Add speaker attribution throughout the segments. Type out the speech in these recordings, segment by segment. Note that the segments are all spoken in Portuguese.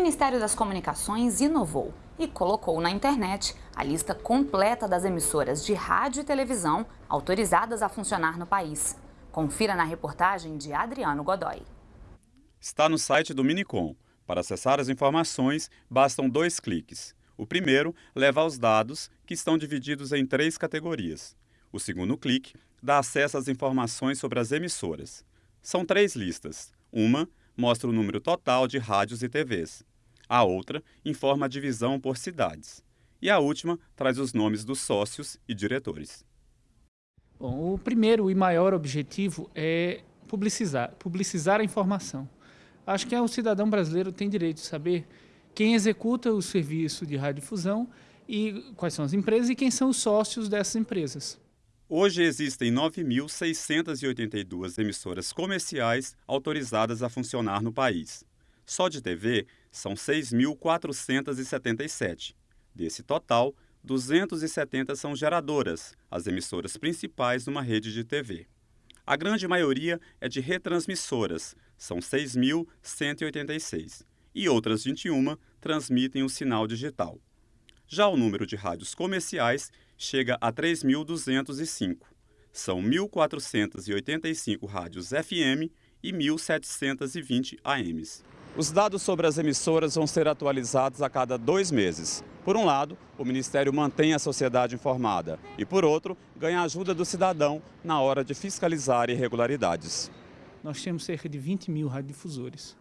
Speaker 1: Ministério das Comunicações inovou e colocou na internet a lista completa das emissoras de rádio e televisão autorizadas a funcionar no país. Confira na reportagem de Adriano Godoy.
Speaker 2: Está no site do Minicom. Para acessar as informações, bastam dois cliques. O primeiro leva aos dados, que estão divididos em três categorias. O segundo clique dá acesso às informações sobre as emissoras. São três listas. Uma mostra o número total de rádios e TVs. A outra informa a divisão por cidades. E a última traz os nomes dos sócios e diretores.
Speaker 3: Bom, o primeiro e maior objetivo é publicizar, publicizar a informação. Acho que o cidadão brasileiro tem direito de saber quem executa o serviço de radiodifusão e quais são as empresas e quem são os sócios dessas empresas.
Speaker 2: Hoje existem 9.682 emissoras comerciais autorizadas a funcionar no país. Só de TV são 6.477. Desse total, 270 são geradoras, as emissoras principais numa rede de TV. A grande maioria é de retransmissoras, são 6.186, e outras 21 transmitem o sinal digital. Já o número de rádios comerciais chega a 3.205. São 1.485 rádios FM e 1.720 AMs. Os dados sobre as emissoras vão ser atualizados a cada dois meses. Por um lado, o Ministério mantém a sociedade informada e, por outro, ganha a ajuda do cidadão na hora de fiscalizar irregularidades.
Speaker 3: Nós temos cerca de 20 mil radiodifusores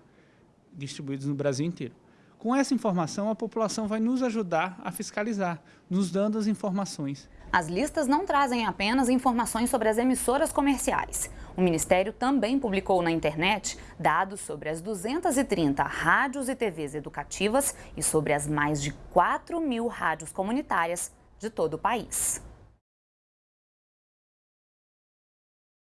Speaker 3: distribuídos no Brasil inteiro. Com essa informação, a população vai nos ajudar a fiscalizar, nos dando as informações.
Speaker 1: As listas não trazem apenas informações sobre as emissoras comerciais. O Ministério também publicou na internet dados sobre as 230 rádios e TVs educativas e sobre as mais de 4 mil rádios comunitárias de todo o país.